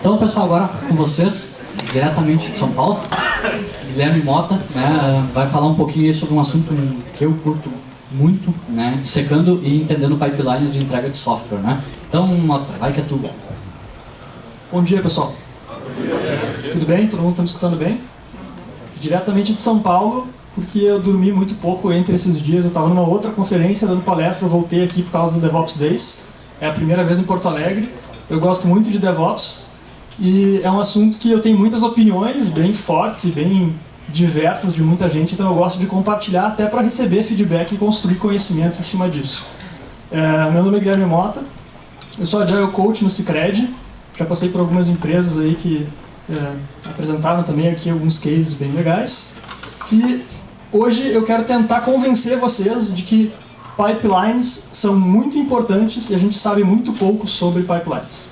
Então, pessoal, agora com vocês, diretamente de São Paulo, Guilherme Mota, né, vai falar um pouquinho sobre um assunto que eu curto muito, né, secando e entendendo pipelines de entrega de software, né. Então, Mota, vai que é tu. Bom dia, pessoal. Tudo bem? Todo mundo está me escutando bem? Diretamente de São Paulo, porque eu dormi muito pouco entre esses dias. Eu estava numa outra conferência dando palestra, voltei aqui por causa do DevOps Days. É a primeira vez em Porto Alegre. Eu gosto muito de DevOps e é um assunto que eu tenho muitas opiniões bem fortes e bem diversas de muita gente, então eu gosto de compartilhar até para receber feedback e construir conhecimento em cima disso. É, meu nome é Guilherme Mota, eu sou Agile Coach no Cicred, já passei por algumas empresas aí que é, apresentaram também aqui alguns cases bem legais. E hoje eu quero tentar convencer vocês de que pipelines são muito importantes e a gente sabe muito pouco sobre pipelines.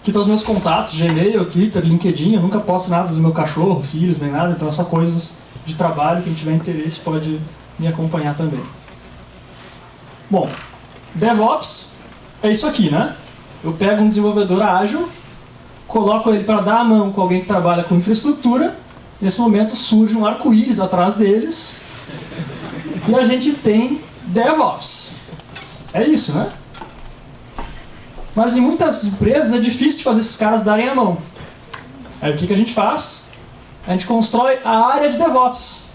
Aqui estão os meus contatos, Gmail, Twitter, LinkedIn, eu nunca posto nada do meu cachorro, filhos, nem nada, então é só coisas de trabalho, quem tiver interesse pode me acompanhar também. Bom, DevOps é isso aqui, né? Eu pego um desenvolvedor ágil, coloco ele para dar a mão com alguém que trabalha com infraestrutura, nesse momento surge um arco-íris atrás deles, e a gente tem DevOps. É isso, né? Mas em muitas empresas é difícil de fazer esses caras darem a mão. Aí o que, que a gente faz? A gente constrói a área de DevOps.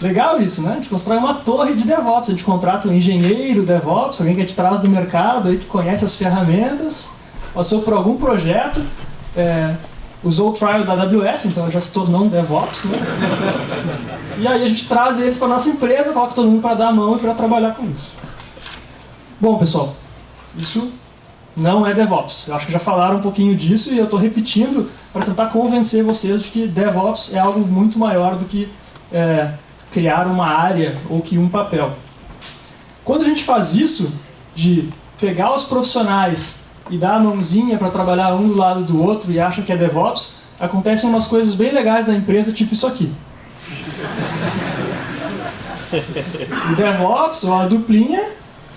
Legal isso, né? A gente constrói uma torre de DevOps. A gente contrata um engenheiro DevOps, alguém que a gente traz do mercado, aí, que conhece as ferramentas, passou por algum projeto, é, usou o trial da AWS, então já se tornou um DevOps, né? E aí a gente traz eles para nossa empresa, coloca todo mundo para dar a mão e para trabalhar com isso. Bom, pessoal, isso não é DevOps. Eu acho que já falaram um pouquinho disso e eu estou repetindo para tentar convencer vocês de que DevOps é algo muito maior do que é, criar uma área ou que um papel. Quando a gente faz isso, de pegar os profissionais e dar a mãozinha para trabalhar um do lado do outro e acha que é DevOps, acontecem umas coisas bem legais na empresa, tipo isso aqui. O DevOps, ou a duplinha,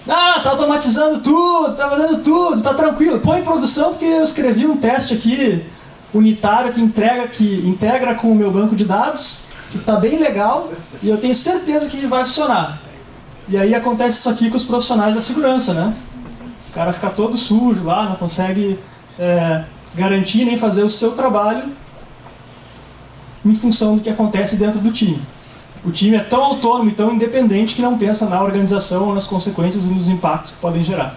ah, tá automatizando tudo, tá fazendo tudo, tá tranquilo. Põe em produção porque eu escrevi um teste aqui unitário que entrega, que integra com o meu banco de dados, que tá bem legal e eu tenho certeza que vai funcionar. E aí acontece isso aqui com os profissionais da segurança, né? Cara fica todo sujo lá, não consegue é, garantir nem fazer o seu trabalho em função do que acontece dentro do time. O time é tão autônomo e tão independente que não pensa na organização, nas consequências e nos impactos que podem gerar.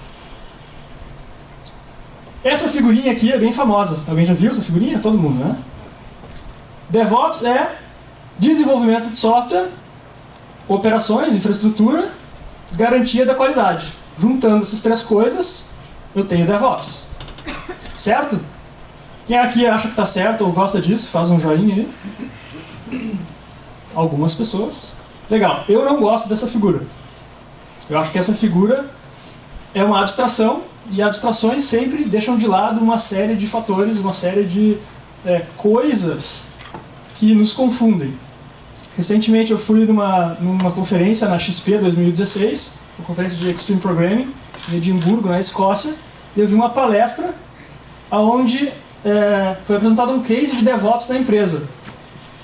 Essa figurinha aqui é bem famosa. Alguém já viu essa figurinha? Todo mundo, né? DevOps é desenvolvimento de software, operações, infraestrutura, garantia da qualidade. Juntando essas três coisas, eu tenho DevOps. Certo? Quem aqui acha que está certo ou gosta disso, faz um joinha aí algumas pessoas. Legal, eu não gosto dessa figura. Eu acho que essa figura é uma abstração, e abstrações sempre deixam de lado uma série de fatores, uma série de é, coisas que nos confundem. Recentemente eu fui numa, numa conferência na XP 2016, uma conferência de Extreme Programming, em Edimburgo, na Escócia, e eu vi uma palestra onde é, foi apresentado um case de DevOps na empresa.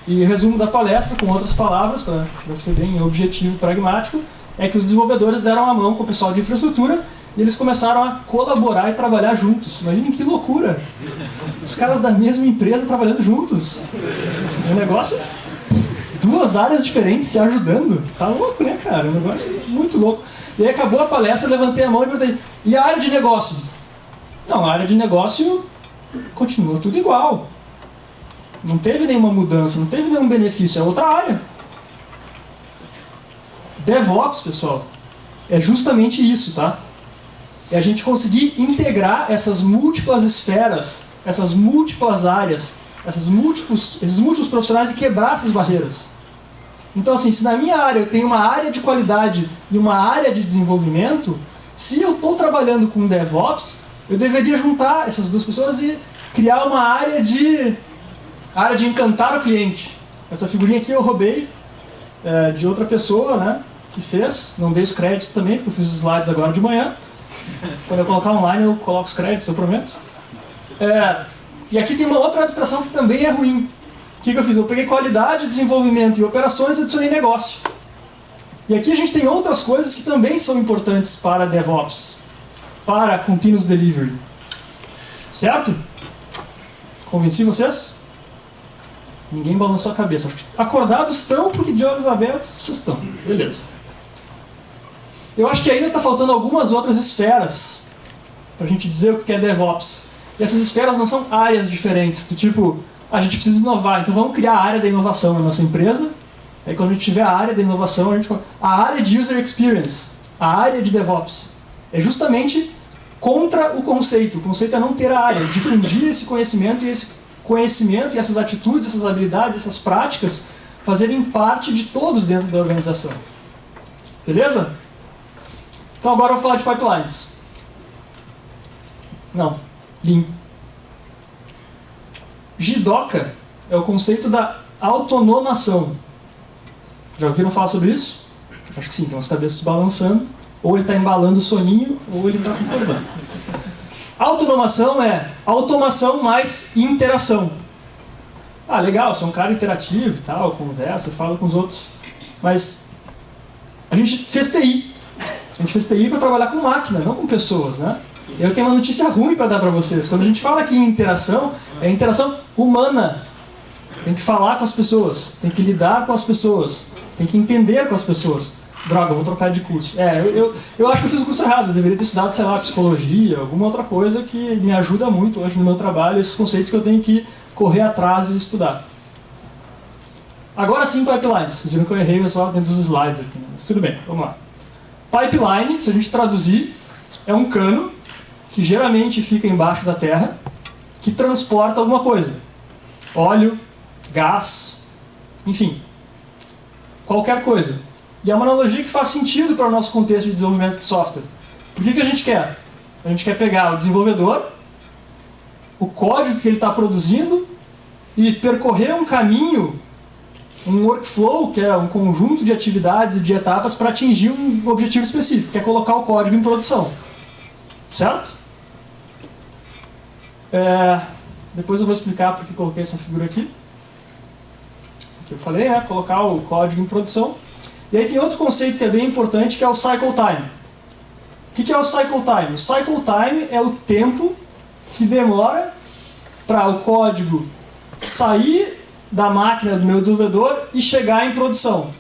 E o resumo da palestra, com outras palavras, para ser bem objetivo e pragmático, é que os desenvolvedores deram a mão com o pessoal de infraestrutura e eles começaram a colaborar e trabalhar juntos. Imaginem que loucura! Os caras da mesma empresa trabalhando juntos. É um negócio... Duas áreas diferentes se ajudando. Tá louco, né, cara? É um negócio muito louco. E aí acabou a palestra, levantei a mão e perguntei, e a área de negócio? Não, a área de negócio continua tudo igual. Não teve nenhuma mudança, não teve nenhum benefício, é outra área. DevOps, pessoal, é justamente isso, tá? É a gente conseguir integrar essas múltiplas esferas, essas múltiplas áreas, essas múltiplos, esses múltiplos profissionais e quebrar essas barreiras. Então, assim, se na minha área eu tenho uma área de qualidade e uma área de desenvolvimento, se eu estou trabalhando com DevOps, eu deveria juntar essas duas pessoas e criar uma área de área de encantar o cliente. Essa figurinha aqui eu roubei é, de outra pessoa, né? Que fez, não dei os créditos também, porque eu fiz os slides agora de manhã. Quando eu colocar online eu coloco os créditos, eu prometo. É, e aqui tem uma outra abstração que também é ruim. Que, que eu fiz? Eu peguei qualidade, desenvolvimento e operações e adicionei negócio. E aqui a gente tem outras coisas que também são importantes para DevOps, para Continuous Delivery. Certo? Convenci vocês? Ninguém balançou a cabeça. Acordados estão, porque de olhos abertos vocês estão. Beleza. Eu acho que ainda está faltando algumas outras esferas para a gente dizer o que é DevOps. E essas esferas não são áreas diferentes, do tipo, a gente precisa inovar, então vamos criar a área da inovação na nossa empresa. Aí quando a gente tiver a área da inovação, a gente a área de user experience, a área de DevOps, é justamente contra o conceito. O conceito é não ter a área, difundir esse conhecimento e esse conhecimento e essas atitudes, essas habilidades, essas práticas fazerem parte de todos dentro da organização. Beleza? Então agora eu vou falar de pipelines. Não, Lean. Jidoka é o conceito da autonomação. Já ouviram falar sobre isso? Acho que sim, tem umas cabeças balançando. Ou ele está embalando o soninho, ou ele está concordando. Autonomação é automação mais interação. Ah, legal, sou um cara interativo e tal, conversa, falo com os outros. Mas a gente fez TI. A gente fez TI para trabalhar com máquina, não com pessoas, né? Eu tenho uma notícia ruim para dar para vocês. Quando a gente fala aqui em interação, é interação humana. Tem que falar com as pessoas, tem que lidar com as pessoas, tem que entender com as pessoas. Droga, vou trocar de curso. É, eu, eu, eu acho que eu fiz o curso errado. Eu deveria ter estudado, sei lá, psicologia, alguma outra coisa que me ajuda muito hoje no meu trabalho, esses conceitos que eu tenho que correr atrás e estudar. Agora sim, pipelines. Vocês viram que eu errei só dentro dos slides aqui, né? mas tudo bem, vamos lá. Pipeline, se a gente traduzir, é um cano que geralmente fica embaixo da terra, que transporta alguma coisa. Óleo, gás, enfim, qualquer coisa. E é uma analogia que faz sentido para o nosso contexto de desenvolvimento de software. Por que, que a gente quer? A gente quer pegar o desenvolvedor, o código que ele está produzindo, e percorrer um caminho, um workflow, que é um conjunto de atividades e de etapas para atingir um objetivo específico, que é colocar o código em produção. Certo? É, depois eu vou explicar por que coloquei essa figura aqui. Que eu falei, né? Colocar o código em produção. E aí tem outro conceito que é bem importante, que é o cycle time. O que é o cycle time? O cycle time é o tempo que demora para o código sair da máquina do meu desenvolvedor e chegar em produção.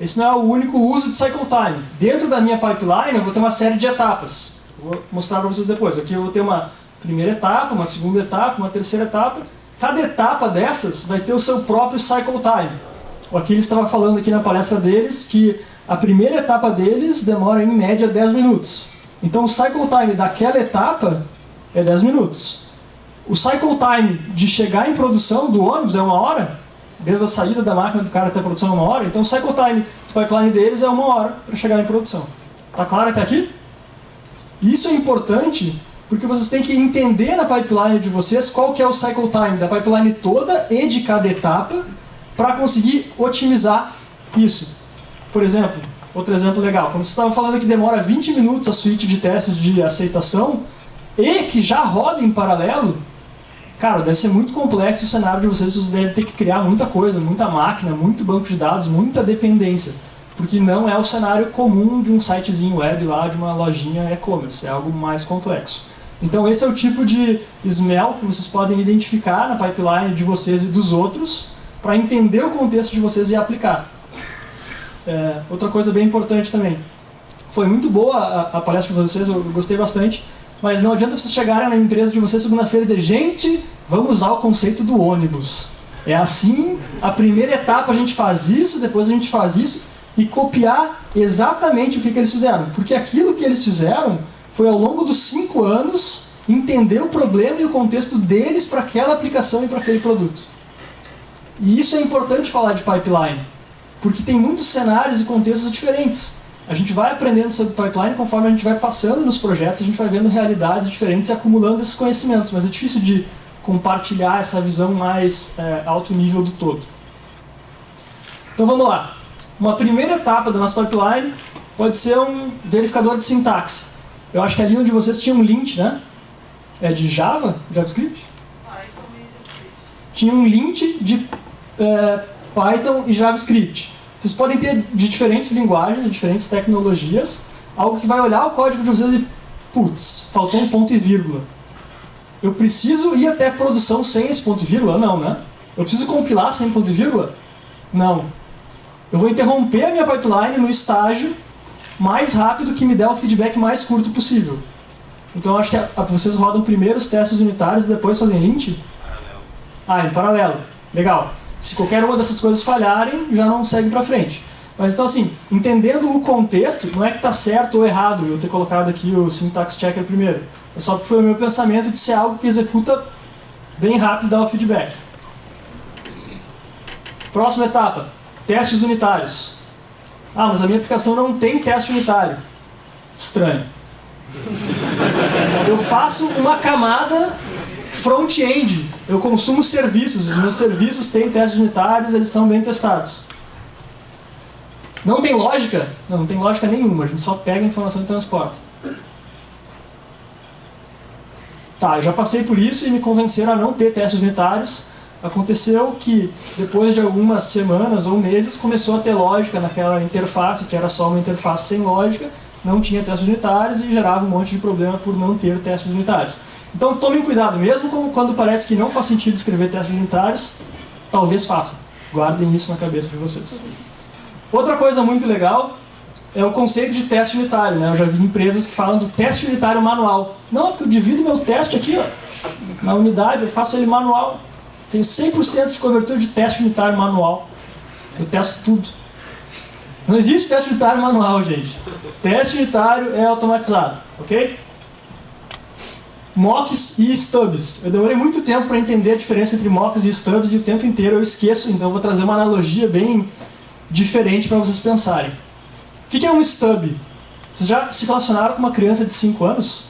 Esse não é o único uso de cycle time. Dentro da minha pipeline eu vou ter uma série de etapas. Vou mostrar para vocês depois. Aqui eu vou ter uma primeira etapa, uma segunda etapa, uma terceira etapa. Cada etapa dessas vai ter o seu próprio cycle time. O Aquiles estava falando aqui na palestra deles que a primeira etapa deles demora em média 10 minutos. Então o cycle time daquela etapa é 10 minutos. O cycle time de chegar em produção do ônibus é uma hora, desde a saída da máquina do cara até a produção é uma hora, então o cycle time do pipeline deles é uma hora para chegar em produção. Tá claro até aqui? Isso é importante porque vocês têm que entender na pipeline de vocês qual que é o cycle time da pipeline toda e de cada etapa para conseguir otimizar isso. Por exemplo, outro exemplo legal, quando você estava falando que demora 20 minutos a suíte de testes de aceitação e que já roda em paralelo, cara, deve ser muito complexo o cenário de vocês, vocês devem ter que criar muita coisa, muita máquina, muito banco de dados, muita dependência porque não é o cenário comum de um sitezinho web lá, de uma lojinha e-commerce, é algo mais complexo. Então esse é o tipo de smell que vocês podem identificar na pipeline de vocês e dos outros para entender o contexto de vocês e aplicar. É, outra coisa bem importante também. Foi muito boa a, a, palestra de vocês, eu gostei bastante, mas não adianta vocês chegarem na empresa de vocês segunda-feira e dizer gente, vamos usar o conceito do ônibus. É assim, a primeira etapa a gente faz isso, depois a gente faz isso, e copiar exatamente o que, que eles fizeram. Porque aquilo que eles fizeram foi ao longo dos cinco anos entender o problema e o contexto deles para aquela aplicação e para aquele produto. E isso é importante falar de pipeline, porque tem muitos cenários e contextos diferentes. A gente vai aprendendo sobre pipeline conforme a gente vai passando nos projetos, a gente vai vendo realidades diferentes e acumulando esses conhecimentos, mas é difícil de compartilhar essa visão mais é, alto nível do todo. Então vamos lá. Uma primeira etapa da nossa pipeline pode ser um verificador de sintaxe. Eu acho que ali onde vocês tinham um lint, né? É de Java? JavaScript? Tinha um lint de é, Python e JavaScript. Vocês podem ter de diferentes linguagens, de diferentes tecnologias, algo que vai olhar o código de vocês e, putz, faltou um ponto e vírgula. Eu preciso ir até a produção sem esse ponto e vírgula? Não, né? Eu preciso compilar sem ponto e vírgula? Não. Eu vou interromper a minha pipeline no estágio mais rápido que me der o feedback mais curto possível. Então eu acho que a, a, vocês rodam primeiro os testes unitários e depois fazem lint? Paralelo. Ah, em paralelo. Legal. Se qualquer uma dessas coisas falharem, já não segue para frente. Mas então assim, entendendo o contexto, não é que está certo ou errado eu ter colocado aqui o syntax checker primeiro. É só porque foi o meu pensamento de ser algo que executa bem rápido e dá o feedback. Próxima etapa, testes unitários. Ah, mas a minha aplicação não tem teste unitário. Estranho. Eu faço uma camada front-end. Eu consumo serviços. Os meus serviços têm testes unitários, eles são bem testados. Não tem lógica? Não, não tem lógica nenhuma. A gente só pega a informação e transporta. Tá, eu já passei por isso e me convenceram a não ter testes unitários. Aconteceu que, depois de algumas semanas ou meses, começou a ter lógica naquela interface, que era só uma interface sem lógica, não tinha testes unitários e gerava um monte de problema por não ter testes unitários. Então tomem cuidado, mesmo quando parece que não faz sentido escrever testes unitários, talvez faça. Guardem isso na cabeça de vocês. Outra coisa muito legal é o conceito de teste unitário. Né? Eu já vi empresas que falam do teste unitário manual. Não, porque eu divido meu teste aqui, ó, na unidade, eu faço ele manual. Tenho 100% de cobertura de teste unitário manual. Eu testo tudo. Não existe teste unitário manual, gente. Teste unitário é automatizado, ok? Mocks e stubs. Eu demorei muito tempo para entender a diferença entre mocks e stubs e o tempo inteiro eu esqueço, então vou trazer uma analogia bem diferente para vocês pensarem. O que é um stub? Vocês já se relacionaram com uma criança de 5 anos?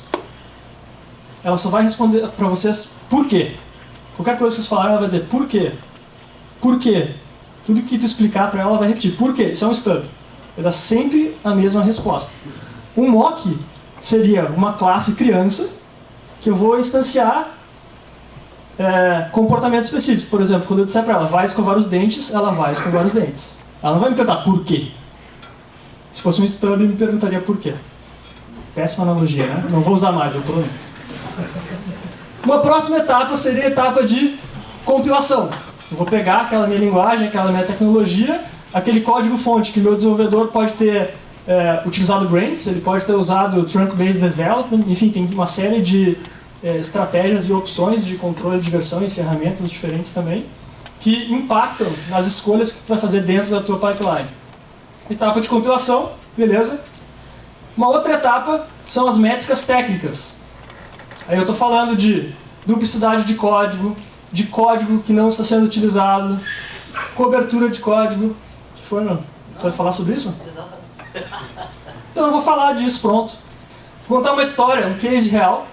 Ela só vai responder para vocês por quê. Qualquer coisa que vocês falarem, ela vai dizer por quê. Por quê? Tudo que tu explicar para ela, ela vai repetir. Por quê? Isso é um stub. Vai dar sempre a mesma resposta. Um mock seria uma classe criança que eu vou instanciar é, comportamentos específicos. Por exemplo, quando eu disser para ela, vai escovar os dentes, ela vai escovar os dentes. Ela não vai me perguntar por quê. Se fosse um stub, me perguntaria por quê. Péssima analogia, né? Não vou usar mais, eu prometo. Uma próxima etapa seria a etapa de compilação. Eu vou pegar aquela minha linguagem, aquela minha tecnologia, aquele código-fonte que meu desenvolvedor pode ter é, utilizado Brains, ele pode ter usado Trunk-Based Development, enfim, tem uma série de é, estratégias e opções de controle de versão e ferramentas diferentes também, que impactam nas escolhas que tu vai fazer dentro da tua pipeline. Etapa de compilação, beleza? Uma outra etapa são as métricas técnicas. Aí eu estou falando de duplicidade de código, de código que não está sendo utilizado, cobertura de código. que foi, não? Você vai falar sobre isso? Então eu vou falar disso, pronto. Vou contar uma história, um case real.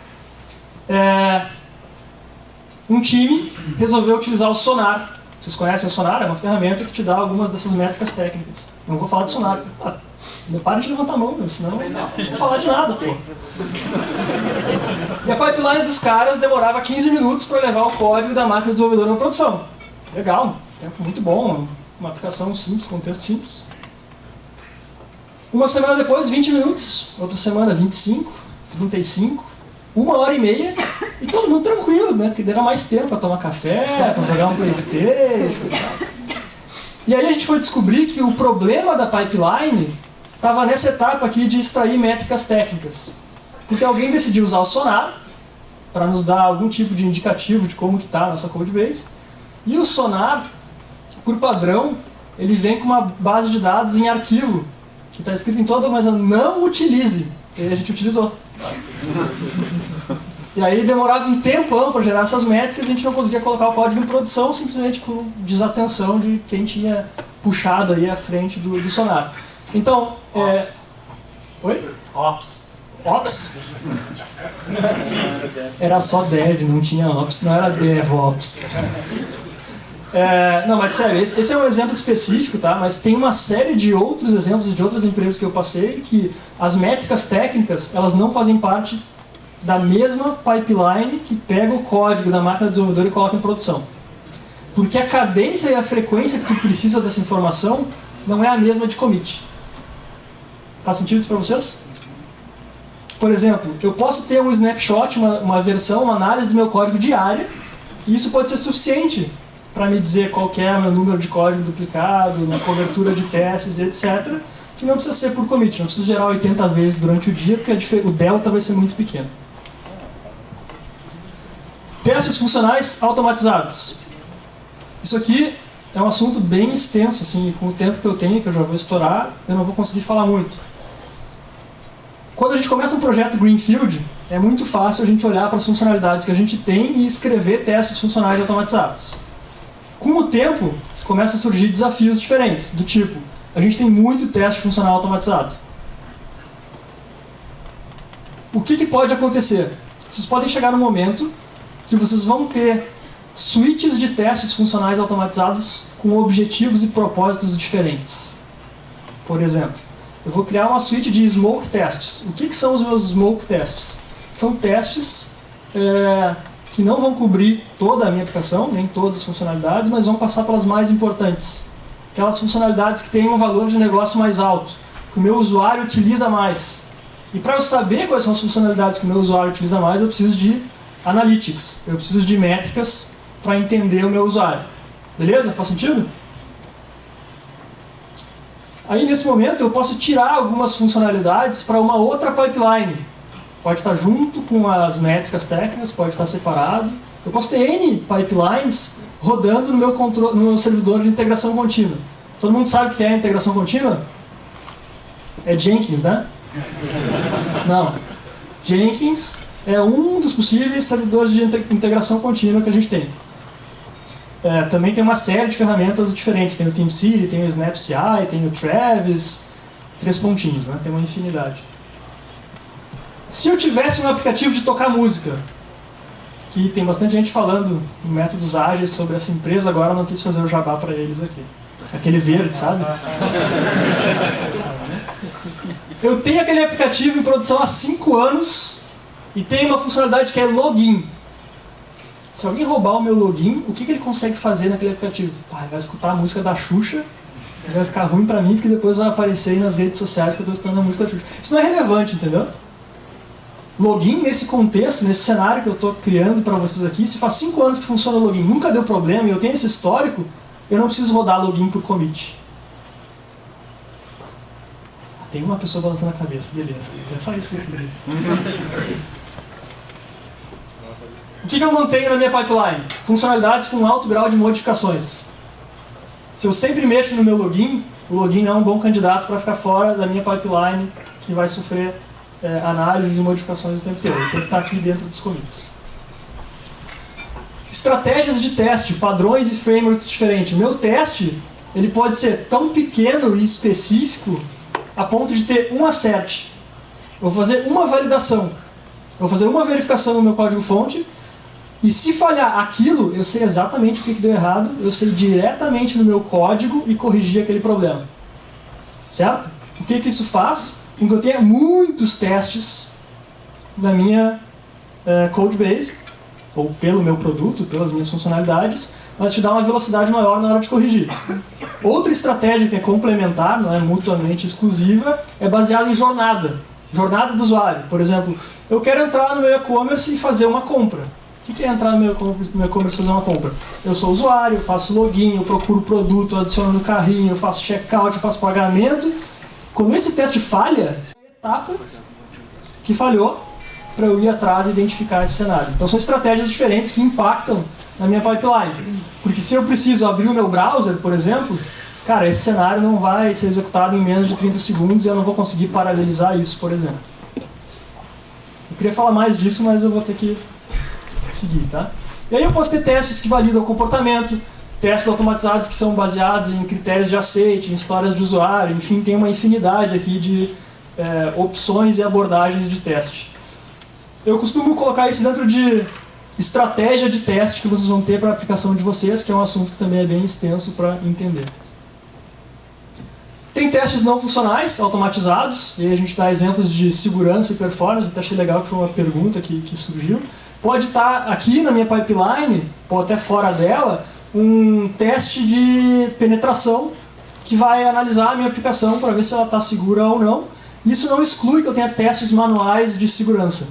É... Um time resolveu utilizar o Sonar. Vocês conhecem o Sonar? É uma ferramenta que te dá algumas dessas métricas técnicas. Não vou falar de Sonar. Para de levantar a mão, meu, senão não vou falar de nada, pô. E a pipeline dos caras demorava 15 minutos para levar o código da máquina desenvolvedora na produção. Legal, tempo muito bom, uma aplicação simples, contexto simples. Uma semana depois, 20 minutos. Outra semana, 25, 35, uma hora e meia. E todo mundo tranquilo, né? Porque deram mais tempo para tomar café, para jogar um Playstation e tal. E aí a gente foi descobrir que o problema da pipeline estava nessa etapa aqui de extrair métricas técnicas. Porque alguém decidiu usar o Sonar para nos dar algum tipo de indicativo de como está a nossa codebase. E o Sonar, por padrão, ele vem com uma base de dados em arquivo que está escrito em toda mas não utilize. E a gente utilizou. E aí demorava um tempão para gerar essas métricas e a gente não conseguia colocar o código em produção simplesmente por desatenção de quem tinha puxado aí a frente do, do Sonar. Então, é... Oi? Ops. Ops? Era só dev, não tinha ops, não era DevOps. É, não, mas sério, esse, esse, é um exemplo específico, tá? Mas tem uma série de outros exemplos de outras empresas que eu passei que as métricas técnicas, elas não fazem parte da mesma pipeline que pega o código da máquina desenvolvedora e coloca em produção. Porque a cadência e a frequência que tu precisa dessa informação não é a mesma de commit. Faz sentido isso para vocês? Por exemplo, eu posso ter um snapshot, uma, uma versão, uma análise do meu código diária, e isso pode ser suficiente para me dizer qual é o meu número de código duplicado, minha cobertura de testes, etc., que não precisa ser por commit, não precisa gerar 80 vezes durante o dia, porque o delta vai ser muito pequeno. Testes funcionais automatizados. Isso aqui é um assunto bem extenso, assim, com o tempo que eu tenho, que eu já vou estourar, eu não vou conseguir falar muito. Quando a gente começa um projeto Greenfield, é muito fácil a gente olhar para as funcionalidades que a gente tem e escrever testes funcionais automatizados. Com o tempo, começam a surgir desafios diferentes, do tipo, a gente tem muito teste funcional automatizado. O que, que pode acontecer? Vocês podem chegar no momento que vocês vão ter suítes de testes funcionais automatizados com objetivos e propósitos diferentes. Por exemplo, eu vou criar uma suíte de smoke tests. O que, que são os meus smoke tests? São testes é, que não vão cobrir toda a minha aplicação, nem todas as funcionalidades, mas vão passar pelas mais importantes. Aquelas funcionalidades que têm um valor de negócio mais alto, que o meu usuário utiliza mais. E para eu saber quais são as funcionalidades que o meu usuário utiliza mais, eu preciso de analytics, eu preciso de métricas para entender o meu usuário. Beleza? Faz sentido? Aí nesse momento eu posso tirar algumas funcionalidades para uma outra pipeline Pode estar junto com as métricas técnicas, pode estar separado. Eu posso ter N pipelines rodando no meu, no meu servidor de integração contínua. Todo mundo sabe o que é integração contínua? É Jenkins, né? Não. Jenkins é um dos possíveis servidores de integração contínua que a gente tem. É, também tem uma série de ferramentas diferentes. Tem o TeamCity, tem o SnapCI, tem o Travis, três pontinhos, né? tem uma infinidade. Se eu tivesse um aplicativo de tocar música, que tem bastante gente falando em métodos ágeis sobre essa empresa, agora eu não quis fazer o jabá para eles aqui. Aquele verde, sabe? Eu tenho aquele aplicativo em produção há 5 anos e tem uma funcionalidade que é login. Se alguém roubar o meu login, o que, que ele consegue fazer naquele aplicativo? Pá, ele vai escutar a música da Xuxa vai ficar ruim para mim, porque depois vai aparecer aí nas redes sociais que eu estou escutando a música da Xuxa. Isso não é relevante, entendeu? login nesse contexto, nesse cenário que eu estou criando para vocês aqui, se faz 5 anos que funciona o login, nunca deu problema e eu tenho esse histórico, eu não preciso rodar login por commit. Ah, tem uma pessoa balançando a cabeça, beleza. É só isso que eu queria. o que, eu mantenho na minha pipeline? Funcionalidades com alto grau de modificações. Se eu sempre mexo no meu login, o login é um bom candidato para ficar fora da minha pipeline que vai sofrer é, análises e modificações o tempo inteiro. Ele tem que estar aqui dentro dos commits. Estratégias de teste, padrões e frameworks diferentes. Meu teste ele pode ser tão pequeno e específico a ponto de ter um assert. Eu vou fazer uma validação. Eu vou fazer uma verificação no meu código-fonte e se falhar aquilo, eu sei exatamente o que deu errado, eu sei diretamente no meu código e corrigir aquele problema. Certo? O que, que isso faz? em que eu tenha muitos testes na minha uh, code base, ou pelo meu produto, pelas minhas funcionalidades, mas te dá uma velocidade maior na hora de corrigir. Outra estratégia que é complementar, não é mutuamente exclusiva, é baseada em jornada. Jornada do usuário. Por exemplo, eu quero entrar no meu e-commerce e fazer uma compra. O que é entrar no meu e-commerce fazer uma compra? Eu sou usuário, eu faço login, eu procuro produto, eu adiciono no carrinho, eu faço checkout, eu faço pagamento quando esse teste falha, é a etapa que falhou para eu ir atrás e identificar esse cenário. Então são estratégias diferentes que impactam na minha pipeline. Porque se eu preciso abrir o meu browser, por exemplo, cara, esse cenário não vai ser executado em menos de 30 segundos e eu não vou conseguir paralelizar isso, por exemplo. Eu queria falar mais disso, mas eu vou ter que seguir, tá? E aí eu posso ter testes que validam o comportamento, testes automatizados que são baseados em critérios de aceite, em histórias de usuário, enfim, tem uma infinidade aqui de é, opções e abordagens de teste. Eu costumo colocar isso dentro de estratégia de teste que vocês vão ter para a aplicação de vocês, que é um assunto que também é bem extenso para entender. Tem testes não funcionais, automatizados, e a gente dá exemplos de segurança e performance, até achei legal que foi uma pergunta que, que surgiu. Pode estar aqui na minha pipeline, ou até fora dela, um teste de penetração que vai analisar a minha aplicação para ver se ela está segura ou não. Isso não exclui que eu tenha testes manuais de segurança.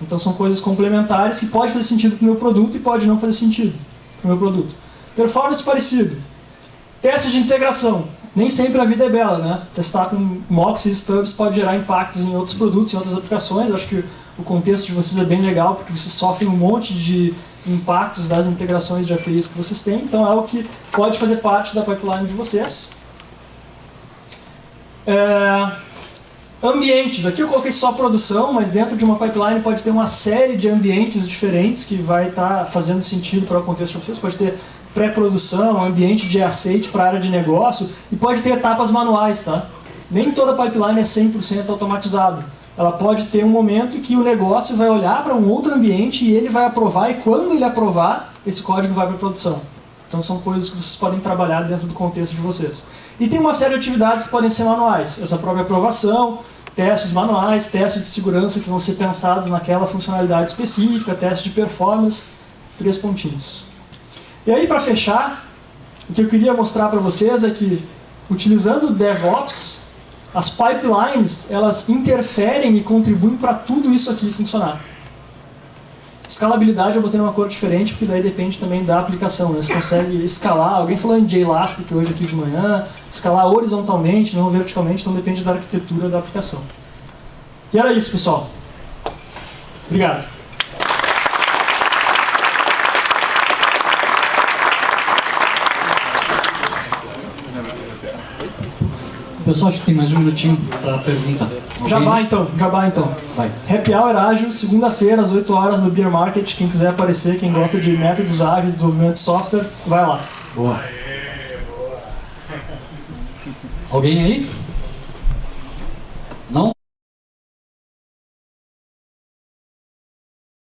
Então são coisas complementares que pode fazer sentido para o meu produto e pode não fazer sentido para o meu produto. Performance parecido. Testes de integração. Nem sempre a vida é bela, né? Testar com mocks e stubs pode gerar impactos em outros produtos, em outras aplicações. Acho que o contexto de vocês é bem legal, porque vocês sofrem um monte de impactos das integrações de APIs que vocês têm. Então é algo que pode fazer parte da pipeline de vocês. É... Ambientes, aqui eu coloquei só produção, mas dentro de uma pipeline pode ter uma série de ambientes diferentes que vai estar tá fazendo sentido para o contexto de vocês. Pode ter pré-produção, ambiente de aceite para a área de negócio e pode ter etapas manuais, tá? Nem toda pipeline é 100% automatizado. Ela pode ter um momento em que o negócio vai olhar para um outro ambiente e ele vai aprovar e quando ele aprovar, esse código vai para produção. Então são coisas que vocês podem trabalhar dentro do contexto de vocês. E tem uma série de atividades que podem ser manuais. Essa própria aprovação, testes manuais, testes de segurança que vão ser pensados naquela funcionalidade específica, testes de performance, três pontinhos. E aí, para fechar, o que eu queria mostrar para vocês é que, utilizando o DevOps, as pipelines elas interferem e contribuem para tudo isso aqui funcionar. Escalabilidade eu botei numa cor diferente, porque daí depende também da aplicação. Né? Você consegue escalar, alguém falou em JElastic hoje aqui de manhã, escalar horizontalmente, não verticalmente, então depende da arquitetura da aplicação. E era isso, pessoal. Obrigado. Pessoal, acho que tem mais um minutinho para pergunta. Já vai então, já vai então. Vai. Happy Hour ágil, segunda-feira, às 8 horas no Beer Market. Quem quiser aparecer, quem gosta de métodos ágeis, desenvolvimento de software, vai lá. Boa. Alguém aí?